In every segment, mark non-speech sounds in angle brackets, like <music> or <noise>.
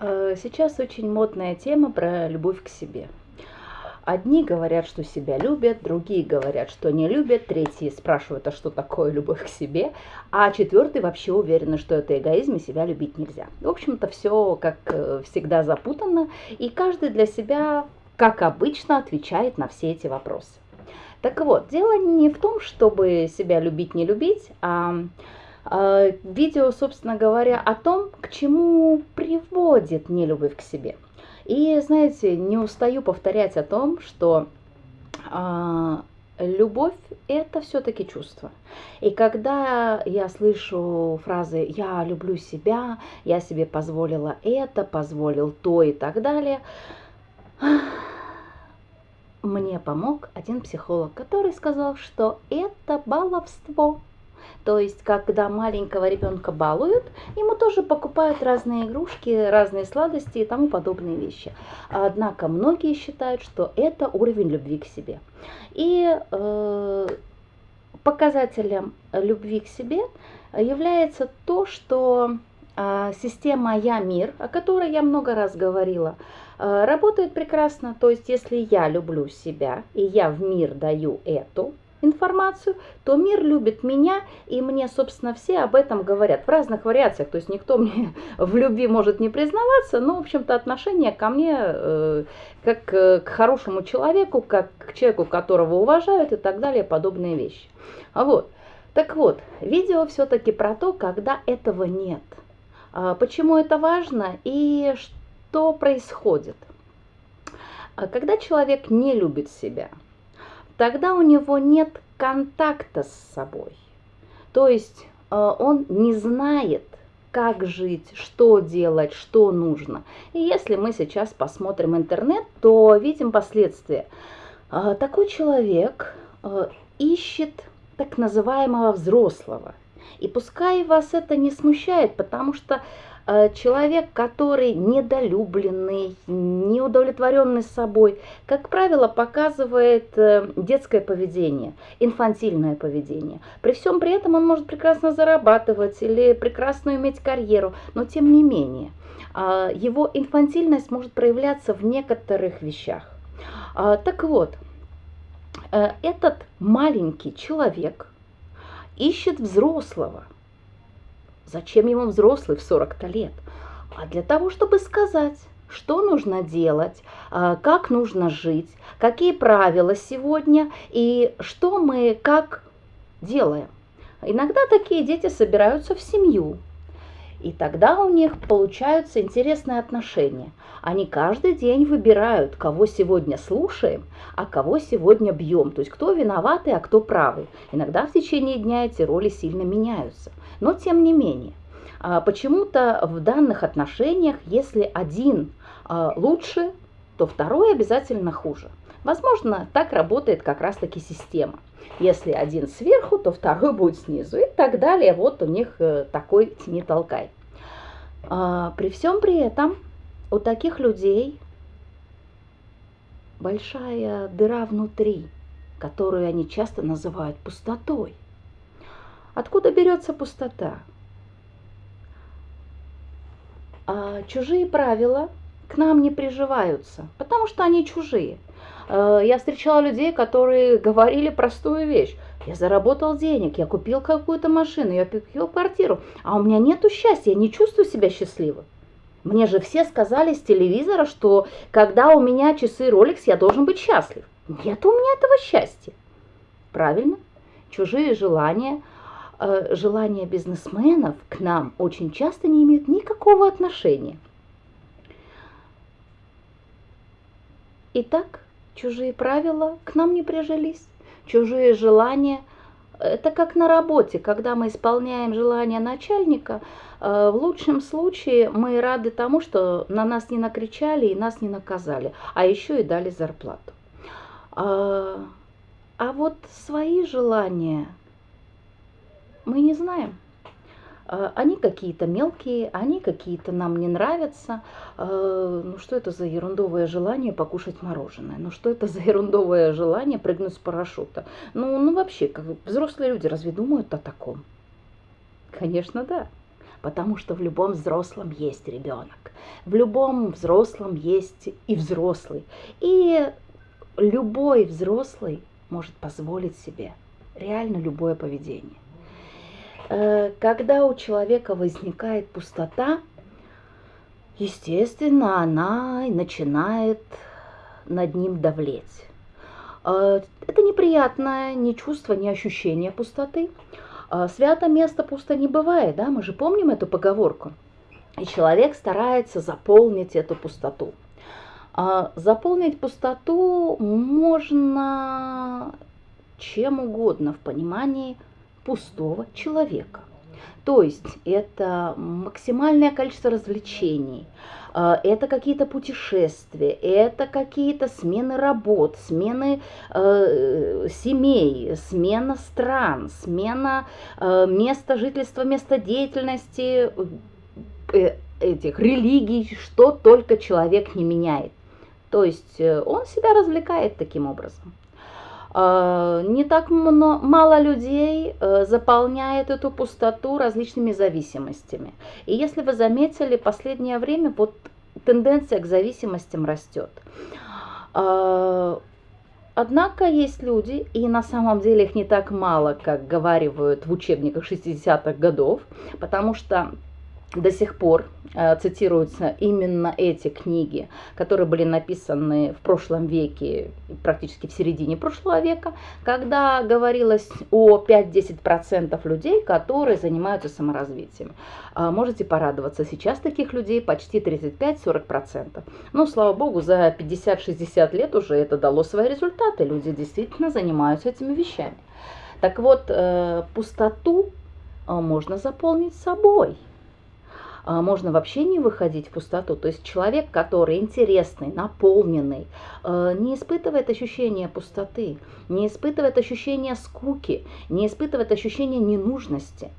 Э, сейчас очень модная тема про любовь к себе. Одни говорят, что себя любят, другие говорят, что не любят, третьи спрашивают, а что такое любовь к себе, а четвертый вообще уверены, что это эгоизм и себя любить нельзя. В общем-то, все, как э, всегда, запутано, и каждый для себя, как обычно, отвечает на все эти вопросы. Так вот, дело не в том, чтобы себя любить, не любить, а видео, собственно говоря, о том, к чему приводит нелюбовь к себе. И, знаете, не устаю повторять о том, что а, любовь – это все-таки чувство. И когда я слышу фразы «я люблю себя», «я себе позволила это», «позволил то» и так далее, мне помог один психолог, который сказал, что это баловство. То есть, когда маленького ребенка балуют, ему тоже покупают разные игрушки, разные сладости и тому подобные вещи. Однако многие считают, что это уровень любви к себе. И э, показателем любви к себе является то, что э, система «Я-мир», о которой я много раз говорила, э, работает прекрасно. То есть, если я люблю себя и я в мир даю эту информацию, то мир любит меня, и мне, собственно, все об этом говорят в разных вариациях. То есть никто <laughs> мне в любви может не признаваться, но, в общем-то, отношение ко мне э, как к хорошему человеку, как к человеку, которого уважают и так далее, подобные вещи. А вот. Так вот, видео все-таки про то, когда этого нет. А почему это важно и что происходит. А когда человек не любит себя – тогда у него нет контакта с собой. То есть э, он не знает, как жить, что делать, что нужно. И если мы сейчас посмотрим интернет, то видим последствия. Э, такой человек э, ищет так называемого взрослого. И пускай вас это не смущает, потому что человек, который недолюбленный, неудовлетворенный собой, как правило, показывает э, детское поведение, инфантильное поведение. При всем при этом он может прекрасно зарабатывать или прекрасно иметь карьеру, но тем не менее а, его инфантильность может проявляться в некоторых вещах. Так вот, э, этот маленький человек ищет взрослого – Зачем ему взрослый в 40-то лет? А для того, чтобы сказать, что нужно делать, а, как нужно жить, какие правила сегодня и что мы как делаем. Иногда такие дети собираются в семью, и тогда у них получаются интересные отношения. Они каждый день выбирают, кого сегодня слушаем, а кого сегодня бьем. То есть кто виноватый, а кто правый. Иногда в течение дня эти роли сильно меняются. Но тем не менее, а, почему-то в данных отношениях, если один а, лучше, то второй обязательно хуже. Возможно, так работает как раз-таки система. Если один сверху, то второй будет снизу и так далее. Вот у них э, такой тяни толкай. А, при всем при этом у таких людей большая дыра внутри, которую они часто называют пустотой. Откуда берется пустота? А чужие правила к нам не приживаются, потому что они чужие. Э, я встречала людей, которые говорили простую вещь. Я заработал денег, я купил какую-то машину, я купил квартиру, а у меня нету счастья, я не чувствую себя счастливым. Мне же все сказали с телевизора, что когда у меня часы Rolex, я должен быть счастлив. Нет у меня этого счастья. Правильно? Чужие желания, э, желания бизнесменов к нам очень часто не имеют никакого отношения. Итак, чужие правила к нам не прижились, чужие желания. Это как на работе, когда мы исполняем желания начальника, э, в лучшем случае мы рады тому, что на нас не накричали и нас не наказали, а еще и дали зарплату. А, а вот свои желания мы не знаем. А, они какие-то мелкие, они какие-то нам не нравятся. А, ну что это за ерундовое желание покушать мороженое? Ну что это за ерундовое желание прыгнуть с парашюта? Ну, ну вообще, как взрослые люди разве думают о таком? Конечно, да. потому что в любом взрослом есть ребенок. В любом взрослом есть и взрослый. И любой взрослый может позволить себе реально любое поведение. Э, когда у человека возникает пустота, естественно, она начинает над ним давлеть. Э, это неприятное ни чувство, ни ощущение пустоты. Э, свято место пусто не бывает, да, мы же помним эту поговорку. И человек старается заполнить эту пустоту. Заполнить пустоту можно чем угодно в понимании пустого человека. То есть это максимальное количество развлечений, э, это какие-то путешествия, это какие-то смены работ, смены э, семей, смена стран, смена э, места жительства, места деятельности, э, этих религий, что только человек не меняет. То есть э, он себя развлекает таким образом. А, не так мало людей э, заполняет эту пустоту различными зависимостями. И если вы заметили, последнее время вот тенденция к зависимостям растет. А, однако есть люди, и на самом деле их не так мало, как говаривают в учебниках 60-х годов, потому что до сих пор э, цитируются именно эти книги, которые были написаны в прошлом веке, практически в середине прошлого века, когда говорилось о 5-10% людей, которые занимаются саморазвитием. Э, можете порадоваться, сейчас таких людей почти 35-40%. Но, слава богу, за 50-60 лет уже это дало свои результаты, люди действительно занимаются этими вещами. Так вот, э, пустоту можно заполнить собой – а, можно вообще не выходить в пустоту. То есть человек, который интересный, наполненный, э, не испытывает ощущения пустоты, не испытывает ощущения скуки, не испытывает ощущения ненужности.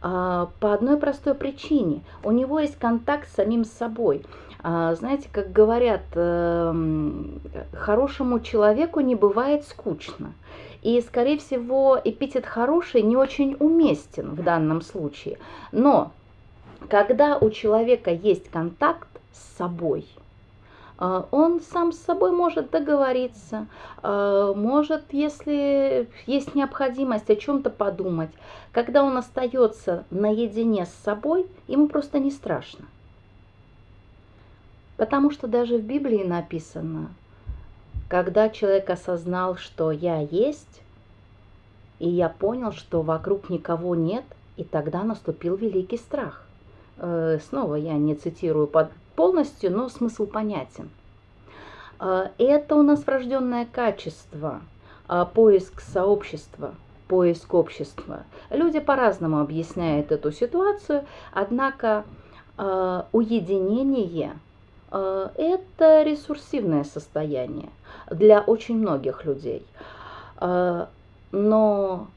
А, по одной простой причине. У него есть контакт с самим собой. А, знаете, как говорят, эм, хорошему человеку не бывает скучно. И, скорее всего, эпитет «хороший» не очень уместен в данном случае. Но когда у человека есть контакт с собой, э, он сам с собой может договориться, э, может, если есть необходимость о чем-то подумать. Когда он остается наедине с собой, ему просто не страшно. Потому что даже в Библии написано, когда человек осознал, что я есть, и я понял, что вокруг никого нет, и тогда наступил великий страх. Э, снова я не цитирую полностью, но смысл понятен. Э, это у нас врожденное качество, э, поиск сообщества, поиск общества. Люди по-разному объясняют эту ситуацию, однако уединение – это ресурсивное состояние для очень многих людей. Но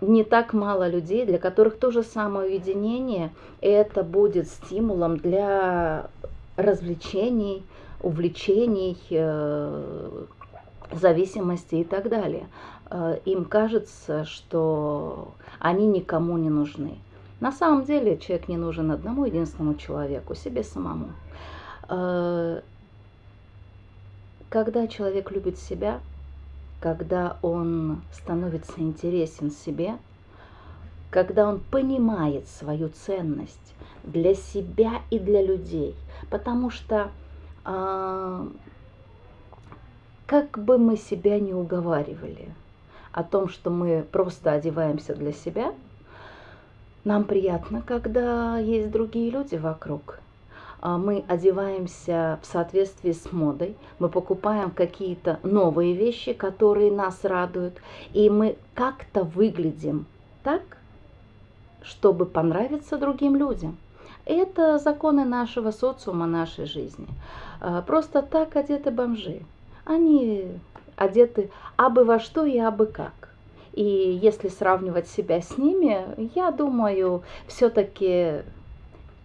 не так мало людей, для которых то же самое уединение, это будет стимулом для развлечений, увлечений, э, зависимости и так далее. Э, им кажется, что они никому не нужны. На самом деле человек не нужен одному единственному человеку, себе самому. Э, когда человек любит себя, когда он становится интересен себе, когда он понимает свою ценность для себя и для людей. Потому что э, как бы мы себя не уговаривали о том, что мы просто одеваемся для себя, нам приятно, когда есть другие люди вокруг, а, мы одеваемся в соответствии с модой, мы покупаем какие-то новые вещи, которые нас радуют, и мы как-то выглядим так, чтобы понравиться другим людям. Это законы нашего социума, нашей жизни. А, просто так одеты бомжи. Они одеты абы во что и абы как. И если сравнивать себя с ними, я думаю, все-таки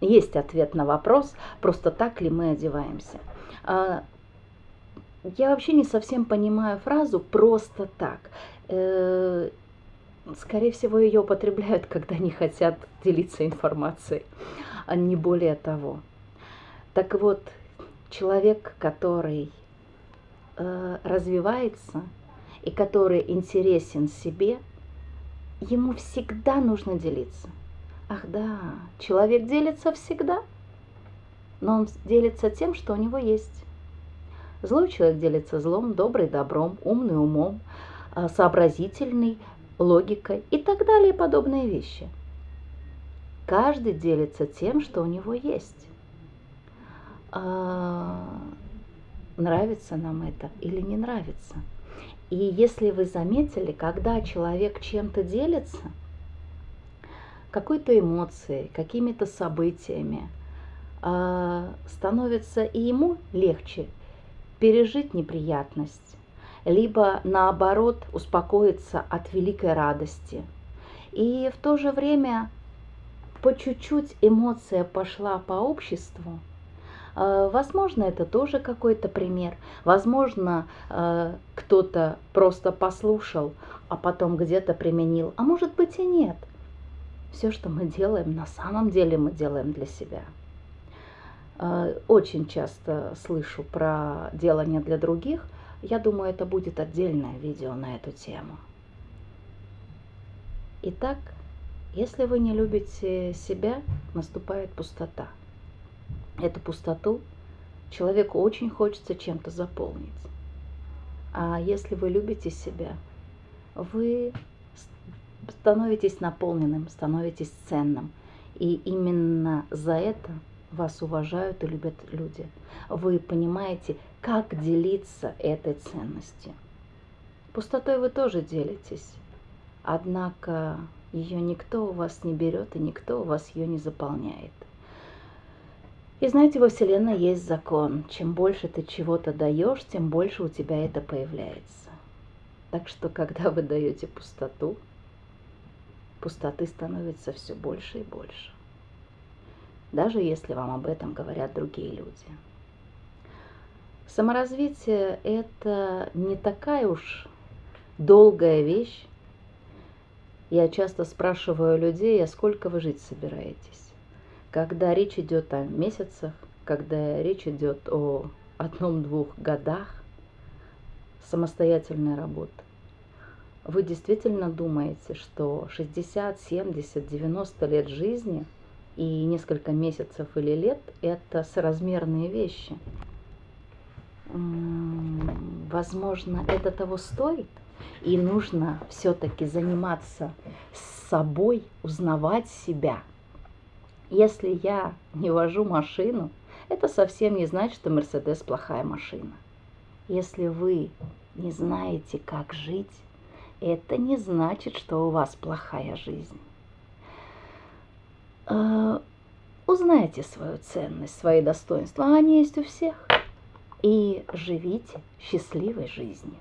есть ответ на вопрос, просто так ли мы одеваемся. А, я вообще не совсем понимаю фразу «просто так». Э, скорее всего, ее употребляют, когда не хотят делиться информацией, а не более того. Так вот, человек, который э, развивается и который интересен себе, ему всегда нужно делиться. Ах да, человек делится всегда, но он делится тем, что у него есть. Злой человек делится злом, добрый добром, умный умом, а, сообразительный логикой и так далее подобные вещи. Каждый делится тем, что у него есть. А, нравится нам это или не нравится. И если вы заметили, когда человек чем-то делится, какой-то эмоцией, какими-то событиями, а, становится и ему легче пережить неприятность, либо наоборот успокоиться от великой радости. И в то же время по чуть-чуть эмоция пошла по обществу. А, возможно, это тоже какой-то пример. Возможно, а, кто-то просто послушал, а потом где-то применил. А может быть и нет. Все, что мы делаем, на самом деле мы делаем для себя. Э, очень часто слышу про делание для других. Я думаю, это будет отдельное видео на эту тему. Итак, если вы не любите себя, наступает пустота. Эту пустоту человеку очень хочется чем-то заполнить. А если вы любите себя, вы становитесь наполненным, становитесь ценным. И именно за это вас уважают и любят люди. Вы понимаете, как делиться этой ценностью. Пустотой вы тоже делитесь, однако ее никто у вас не берет и никто у вас ее не заполняет. И знаете, во Вселенной есть закон. Чем больше ты чего-то даешь, тем больше у тебя это появляется. Так что, когда вы даете пустоту, пустоты становится все больше и больше даже если вам об этом говорят другие люди. Саморазвитие – это не такая уж долгая вещь. Я часто спрашиваю людей, а сколько вы жить собираетесь? Когда речь идет о месяцах, когда речь идет о одном-двух годах самостоятельной работы, вы действительно думаете, что 60, 70, 90 лет жизни – и несколько месяцев или лет – это соразмерные вещи. Возможно, это того стоит, и нужно все-таки заниматься собой, узнавать себя. Если я не вожу машину, это совсем не значит, что Мерседес плохая машина. Если вы не знаете, как жить, это не значит, что у вас плохая жизнь. Э, узнайте свою ценность, свои достоинства, они есть у всех. И живите счастливой жизнью.